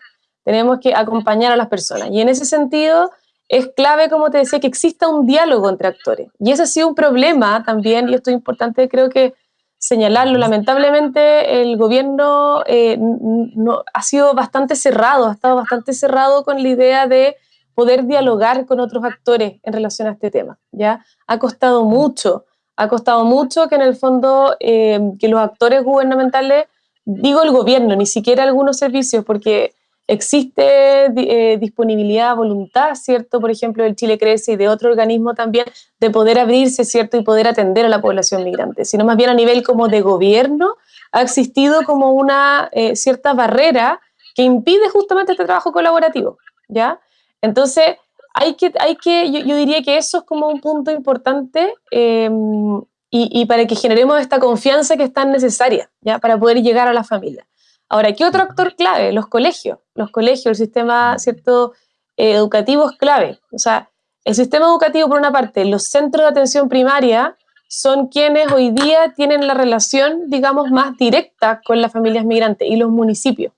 tenemos que acompañar a las personas. Y en ese sentido, es clave, como te decía, que exista un diálogo entre actores. Y ese ha sido un problema también, y esto es importante, creo que señalarlo. Lamentablemente el gobierno eh, no, ha sido bastante cerrado, ha estado bastante cerrado con la idea de poder dialogar con otros actores en relación a este tema. ¿ya? Ha costado mucho, ha costado mucho que en el fondo eh, que los actores gubernamentales, digo el gobierno, ni siquiera algunos servicios, porque existe eh, disponibilidad, voluntad, ¿cierto? Por ejemplo, el Chile Crece y de otro organismo también, de poder abrirse, ¿cierto? Y poder atender a la población migrante, sino más bien a nivel como de gobierno, ha existido como una eh, cierta barrera que impide justamente este trabajo colaborativo, ¿ya? Entonces, hay que, hay que yo, diría que eso es como un punto importante em, y, y, para que generemos esta confianza que es tan necesaria, ¿ya? Para poder llegar a la familia. Ahora, ¿qué otro actor clave? Los colegios. Los colegios, el sistema cierto, eh, educativo es clave. O sea, el sistema educativo, por una parte, los centros de atención primaria son quienes hoy día tienen la relación, digamos, más directa con las familias migrantes y los municipios.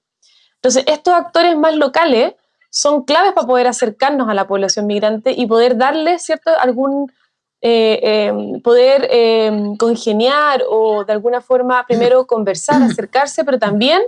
Entonces, estos actores más locales son claves para poder acercarnos a la población migrante y poder darles, ¿cierto?, algún, eh, eh, poder congeniar o de alguna forma primero conversar, acercarse, pero también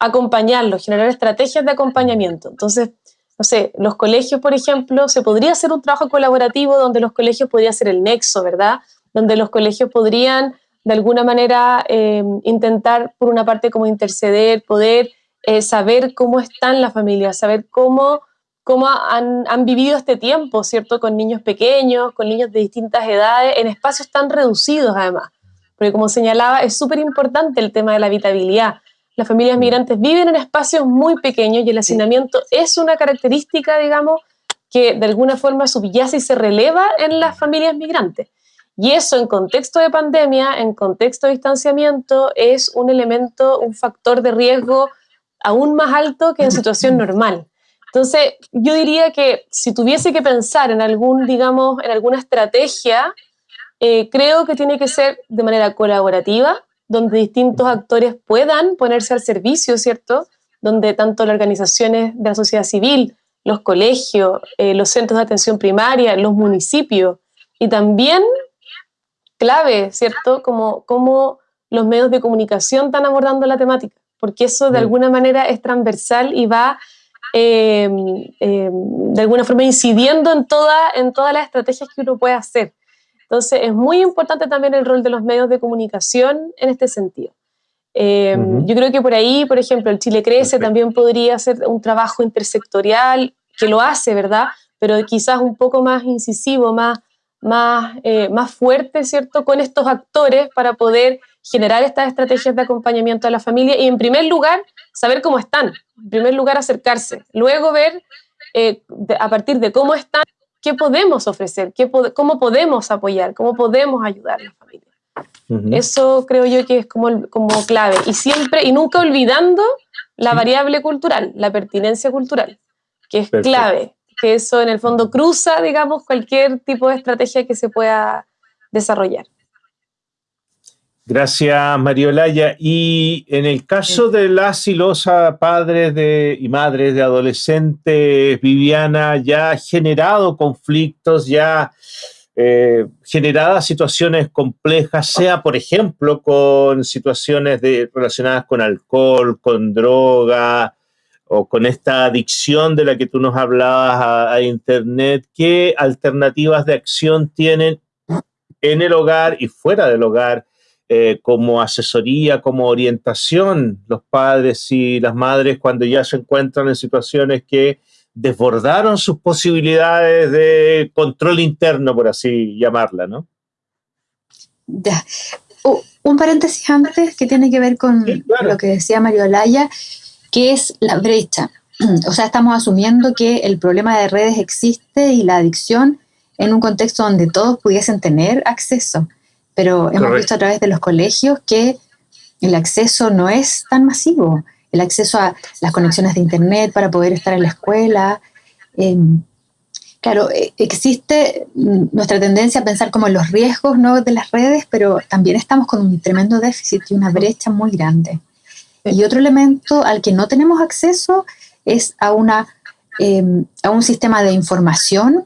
acompañarlos, generar estrategias de acompañamiento. Entonces, no sé, los colegios, por ejemplo, se podría hacer un trabajo colaborativo donde los colegios podrían ser el nexo, ¿verdad? Donde los colegios podrían, de alguna manera, em, intentar, por una parte, como interceder, poder eh, saber cómo están las familias, saber cómo, cómo han, han, vivido este tiempo, ¿cierto? Con niños pequeños, con niños de distintas edades, en espacios tan reducidos, además. Porque, como señalaba, es súper importante el tema de la habitabilidad las familias mm. migrantes viven en espacios muy pequeños y el hacinamiento es una característica, digamos, que de alguna forma subyace y se releva en las familias migrantes. Y eso en contexto de pandemia, en contexto de distanciamiento, es un elemento, un factor de riesgo aún más alto que en situación normal. Entonces, yo diría que si tuviese que pensar en algún, digamos, en alguna estrategia, eh, creo que tiene que ser de manera colaborativa, donde distintos actores puedan ponerse al servicio, ¿cierto? Donde tanto las organizaciones de la sociedad civil, los colegios, eh, los centros de atención primaria, los municipios y también clave, ¿cierto? Como, como los medios de comunicación están abordando la temática, porque eso de alguna manera es transversal y va eh, eh, de alguna forma incidiendo en, toda, en todas las estrategias que uno puede hacer. Entonces, es muy importante también el rol de los medios de comunicación en este sentido. Eh, yo creo que por ahí, por ejemplo, el Chile Crece también podría hacer un trabajo intersectorial, que lo hace, ¿verdad? Pero quizás un poco más incisivo, más, más, eh, más fuerte, ¿cierto?, con estos actores para poder generar estas estrategias de acompañamiento a la familia y en primer lugar saber cómo están, en primer lugar acercarse, luego ver eh, a partir de cómo están, qué podemos ofrecer, qué cómo podemos apoyar, cómo podemos ayudar a la familia. Eso creo yo que es como, como clave. Y siempre y nunca olvidando la variable cultural, la pertinencia cultural, que es clave, que eso en el fondo cruza, digamos, cualquier tipo de estrategia que se pueda desarrollar. Gracias, Mariolaya. Y en el caso de las y los padres de, y madres de adolescentes, Viviana, ya ha generado conflictos, ya eh, generadas situaciones complejas, sea por ejemplo con situaciones de, relacionadas con alcohol, con droga o con esta adicción de la que tú nos hablabas a, a Internet, ¿qué alternativas de acción tienen en el hogar y fuera del hogar? Eh, como asesoría, como orientación los padres y las madres cuando ya se encuentran en situaciones que desbordaron sus posibilidades de control interno, por así llamarla, ¿no? Ya. un paréntesis antes que tiene que ver con lo que decía Mario Olaya, que es la brecha. O sea, estamos asumiendo que el problema de redes existe y la adicción en un contexto donde todos pudiesen tener acceso pero hemos visto a través de los colegios que el acceso no es tan masivo. El acceso a las conexiones de Internet para poder estar en la escuela. Em, claro, e, existe nuestra tendencia a pensar como en los riesgos ¿no? de las redes, pero también estamos con un tremendo déficit y una brecha muy grande. Y otro elemento al que no tenemos acceso es a, una, em, a un sistema de información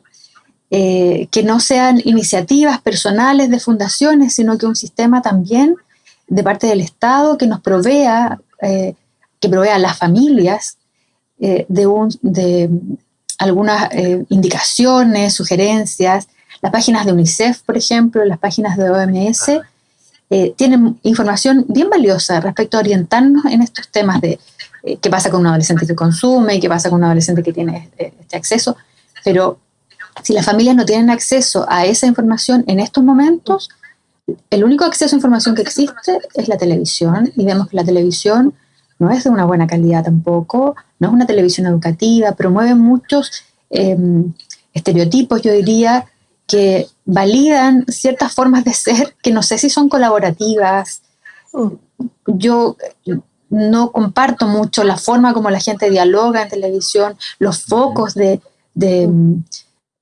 eh, que no sean iniciativas personales de fundaciones, sino que un sistema también de parte del Estado que nos provea, eh, que provea a las familias eh, de, un, de, algunas indicaciones, sugerencias. Las páginas de UNICEF, por ejemplo, las páginas de OMS, tienen información bien valiosa respecto a orientarnos en estos temas de qué pasa con un adolescente que consume, qué pasa con un adolescente que tiene este acceso, pero si las familias no tienen acceso a esa información en estos momentos, el único acceso a información que existe es la televisión y vemos que la televisión no es de una buena calidad tampoco, no es una televisión educativa, promueve muchos em, estereotipos, yo diría, que validan ciertas formas de ser que no sé si son colaborativas. Yo no comparto mucho la forma como la gente dialoga en televisión, los focos de, eh,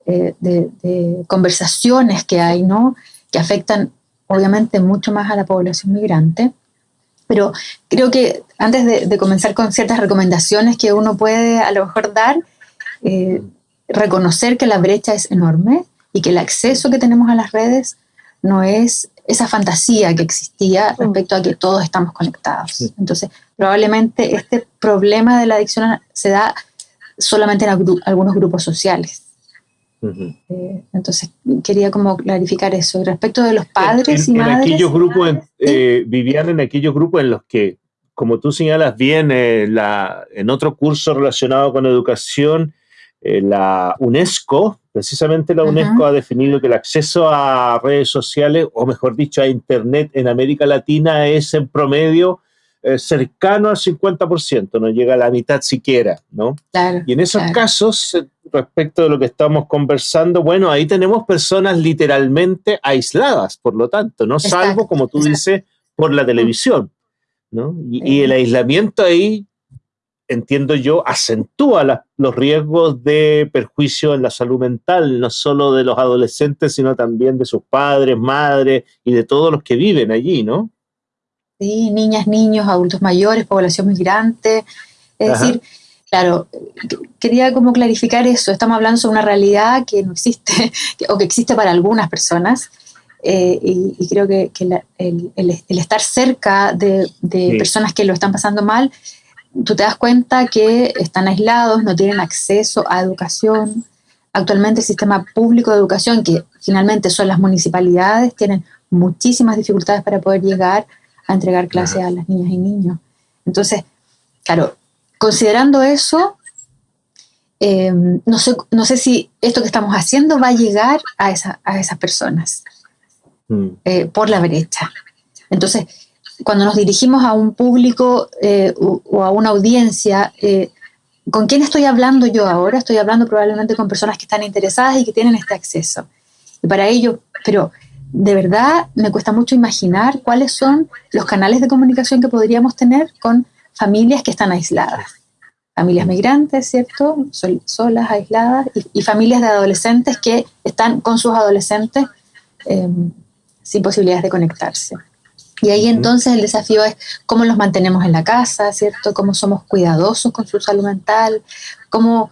de, conversaciones que hay, ¿no? Que afectan obviamente mucho más a la población migrante. Pero creo que antes de, comenzar con ciertas recomendaciones que uno puede a lo mejor dar, eh, reconocer que la brecha es enorme y que el acceso que tenemos a las redes no es esa fantasía que existía respecto a que todos estamos conectados. Entonces, probablemente este problema de la adicción se da solamente en algunos grupos sociales. Eh, entonces quería como clarificar eso. respecto de los padres y madres. En aquellos grupos, eh, vivían en aquellos grupos en los que, como tú señalas bien, eh, la, en otro curso relacionado con educación, la UNESCO, precisamente la UNESCO ha definido que el acceso a redes sociales, o mejor dicho, a Internet en América Latina es en promedio cercano al 50%, no llega a la mitad siquiera, ¿no? y en esos casos respecto de lo que estamos conversando, bueno, ahí tenemos personas literalmente aisladas, por lo tanto, no salvo, como tú dices, por la televisión. ¿no? Y, el aislamiento ahí, entiendo yo, acentúa los riesgos de perjuicio en la salud mental, no solo de los adolescentes, sino también de sus padres, madres y de todos los que viven allí, ¿no? Sí, niñas, niños, adultos mayores, población migrante. Es decir, Claro, quería como clarificar eso. Estamos hablando sobre una realidad que no existe o que existe para algunas personas. Eh, y, creo que, el, estar cerca de, personas que lo están pasando mal, tú te das cuenta que están aislados, no tienen acceso a educación. Actualmente el sistema público de educación, que finalmente son las municipalidades, tienen muchísimas dificultades para poder llegar a entregar clases a las niñas y niños. Entonces, claro, Considerando eso, eh, no, sé, no sé si esto que estamos haciendo va a llegar a, esa, a esas personas mm. eh, por la brecha. Entonces, cuando nos dirigimos a un público eh, o, a una audiencia, ¿con quién estoy hablando yo ahora? Estoy hablando probablemente con personas que están interesadas y que tienen este acceso. Y para ello, pero de verdad me cuesta mucho imaginar cuáles son los canales de comunicación que podríamos tener con familias que están aisladas familias migrantes, ¿cierto? solas, aisladas, y, familias de adolescentes que están con sus adolescentes em, sin posibilidades de conectarse. Y ahí entonces el desafío es cómo los mantenemos en la casa, ¿cierto? Cómo somos cuidadosos con su salud mental, cómo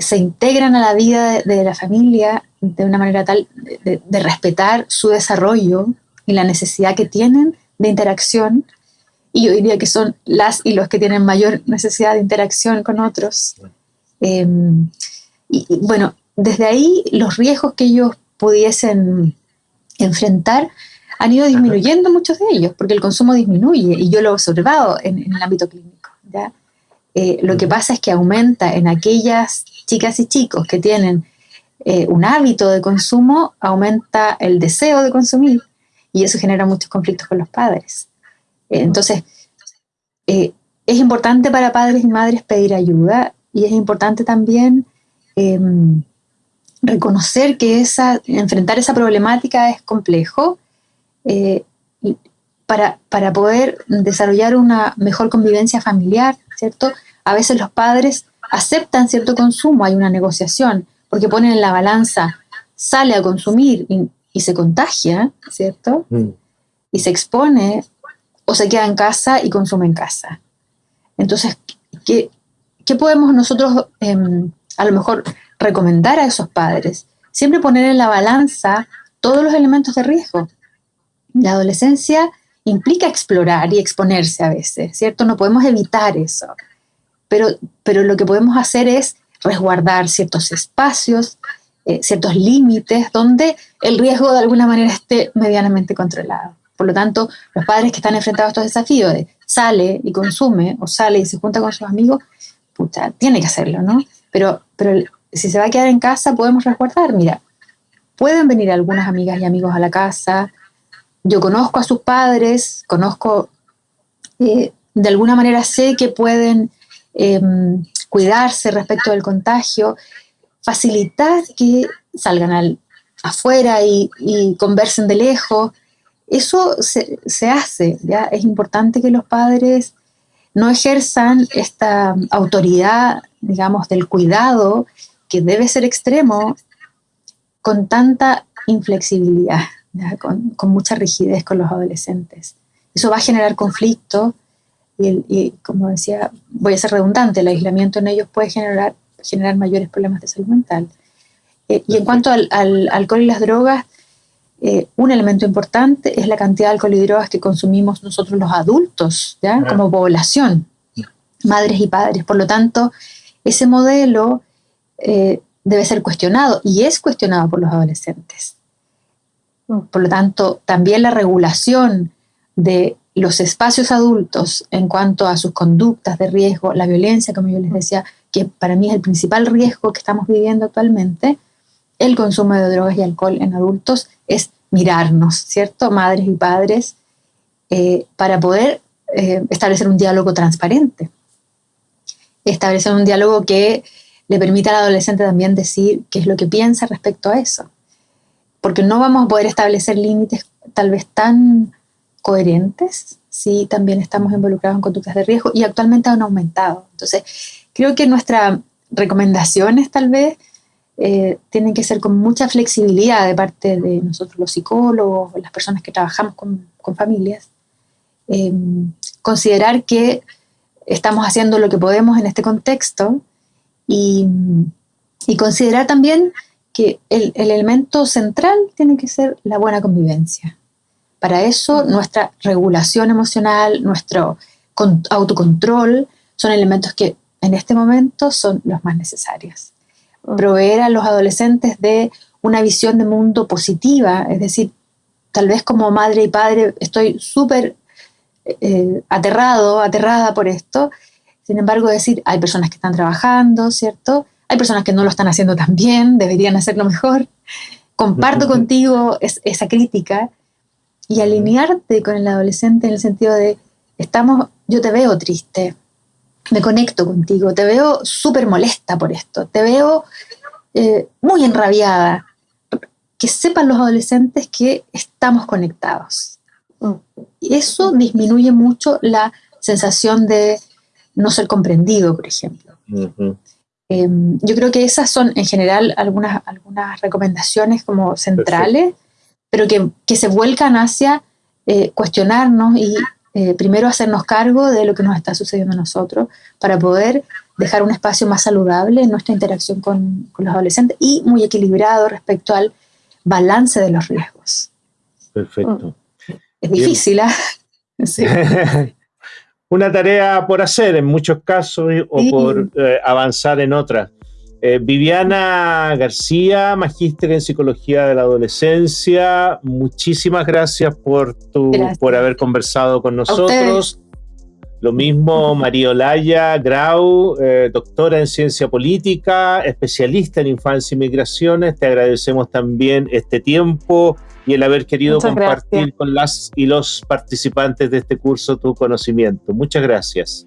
se integran a la vida de, la familia de una manera tal de respetar su desarrollo y la necesidad que tienen de interacción y yo diría que son las y los que tienen mayor necesidad de interacción con otros. Em, y, bueno, desde ahí los riesgos que ellos pudiesen enfrentar han ido disminuyendo muchos de ellos, porque el consumo disminuye, y yo lo he observado en, el ámbito clínico. Eh, lo que pasa es que aumenta en aquellas chicas y chicos que tienen eh, un hábito de consumo, aumenta el deseo de consumir, y eso genera muchos conflictos con los padres. Entonces, eh, es importante para padres y madres pedir ayuda y es importante también em, reconocer que esa, enfrentar esa problemática es complejo para, para, poder desarrollar una mejor convivencia familiar, ¿cierto? A veces los padres aceptan cierto consumo, hay una negociación, porque ponen en la balanza, sale a consumir y, se contagia, ¿cierto? Mm. Y se expone o se queda en casa y consume en casa. Entonces, ¿qué, podemos nosotros em, a lo mejor recomendar a esos padres? Siempre poner en la balanza todos los elementos de riesgo. La adolescencia implica explorar y exponerse a veces, ¿cierto? No podemos evitar eso, pero, pero lo que podemos hacer es resguardar ciertos espacios, eh, ciertos límites donde el riesgo de alguna manera esté medianamente controlado. Por lo tanto, los padres que están enfrentados a estos desafíos de sale y consume o sale y se junta con sus amigos, pucha, tiene que hacerlo, ¿no? Pero, pero si se va a quedar en casa, podemos resguardar. Mira, pueden venir algunas amigas y amigos a la casa. Yo conozco a sus padres, conozco, eh, de alguna manera sé que pueden em, cuidarse respecto del contagio, facilitar que salgan al, afuera y, y conversen de lejos, eso se, hace, ¿ya? Es importante que los padres no ejerzan esta autoridad, digamos, del cuidado, que debe ser extremo, con tanta inflexibilidad, con, mucha rigidez con los adolescentes. Eso va a generar conflicto y, como decía, voy a ser redundante, el aislamiento en ellos puede generar, generar mayores problemas de salud mental. Eh, y en cuanto al, al, alcohol y las drogas, eh, un elemento importante es la cantidad de alcohol y drogas que consumimos nosotros los adultos, ¿ya? como población, madres y padres. Por lo tanto, ese modelo eh, debe ser cuestionado y es cuestionado por los adolescentes. Por lo tanto, también la regulación de los espacios adultos en cuanto a sus conductas de riesgo, la violencia, como yo les decía, que para mí es el principal riesgo que estamos viviendo actualmente, el consumo de drogas y alcohol en adultos es mirarnos, ¿cierto? Madres y padres, eh, para poder eh, establecer un diálogo transparente. Establecer un diálogo que le permita al adolescente también decir qué es lo que piensa respecto a eso. Porque no vamos a poder establecer límites tal vez tan coherentes si también estamos involucrados en conductas de riesgo y actualmente han aumentado. Entonces, creo que nuestras recomendaciones tal vez eh, tienen que ser con mucha flexibilidad de parte de nosotros los psicólogos, las personas que trabajamos con, familias. Eh, considerar que estamos haciendo lo que podemos en este contexto y, considerar también que el, elemento central tiene que ser la buena convivencia. Para eso nuestra regulación emocional, nuestro autocontrol son elementos que en este momento son los más necesarios proveer a los adolescentes de una visión de mundo positiva, es decir, tal vez como madre y padre estoy súper eh, aterrado, aterrada por esto, sin embargo decir, hay personas que están trabajando, ¿cierto? hay personas que no lo están haciendo tan bien, deberían hacerlo mejor. Comparto contigo esa crítica y alinearte con el adolescente en el sentido de, estamos, yo te veo triste, me conecto contigo, te veo súper molesta por esto, te veo eh, muy enrabiada. Que sepan los adolescentes que estamos conectados. Y eso disminuye mucho la sensación de no ser comprendido, por ejemplo. Em, yo creo que esas son en general algunas, algunas recomendaciones como centrales, pero que, que, se vuelcan hacia eh, cuestionarnos y eh, primero hacernos cargo de lo que nos está sucediendo a nosotros para poder dejar un espacio más saludable en nuestra interacción con, con los adolescentes y muy equilibrado respecto al balance de los riesgos. Perfecto. Es difícil, ¿ah? Sí. una tarea por hacer en muchos casos o por eh, avanzar en otras. Eh, Viviana García, magíster en psicología de la adolescencia, muchísimas gracias por, tu, por haber conversado con nosotros. Lo mismo María Olaya Grau, eh, doctora en ciencia política, especialista en infancia y migraciones. Te agradecemos también este tiempo y el haber querido compartir con las y los participantes de este curso tu conocimiento. Muchas gracias.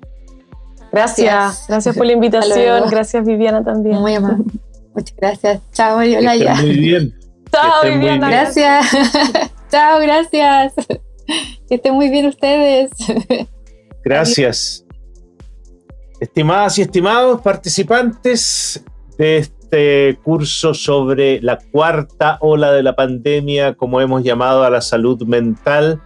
Gracias, gracias por la invitación. Gracias Viviana también. Muy amable. Muchas gracias. Chao, María Olaya. Muy bien. Chao, Viviana. Gracias. Chao, gracias. Que estén muy bien ustedes. Gracias. Estimadas y estimados participantes de este curso sobre la cuarta ola de la pandemia, como hemos llamado a la salud mental,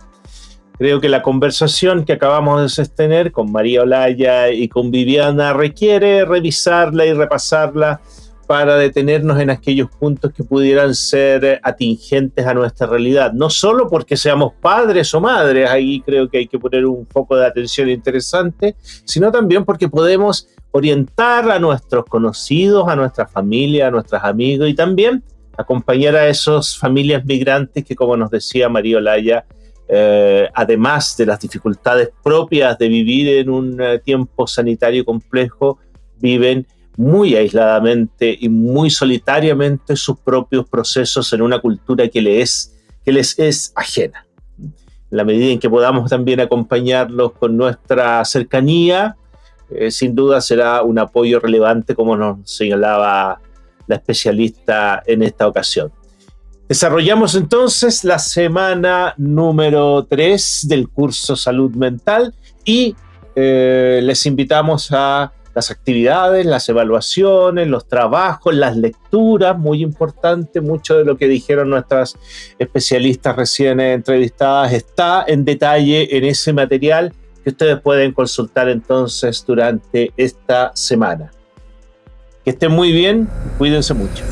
creo que la conversación que acabamos de sostener con María Olaya y con Viviana requiere revisarla y repasarla para detenernos en aquellos puntos que pudieran ser atingentes a nuestra realidad. No solo porque seamos padres o madres, ahí creo que hay que poner un foco de atención interesante, sino también porque podemos orientar a nuestros conocidos, a nuestra familia, a nuestros amigos y también acompañar a esas familias migrantes que, como nos decía María Olaya, eh, además de las dificultades propias de vivir en un eh, tiempo sanitario complejo, viven muy aisladamente y muy solitariamente sus propios procesos en una cultura que les, es ajena. En la medida en que podamos también acompañarlos con nuestra cercanía, eh, sin duda será un apoyo relevante, como nos señalaba la especialista en esta ocasión. Desarrollamos entonces la semana número 3 del curso Salud Mental y eh, les invitamos a las actividades, las evaluaciones, los trabajos, las lecturas, muy importante, mucho de lo que dijeron nuestras especialistas recién entrevistadas está en detalle en ese material que ustedes pueden consultar entonces durante esta semana. Que estén muy bien, cuídense mucho.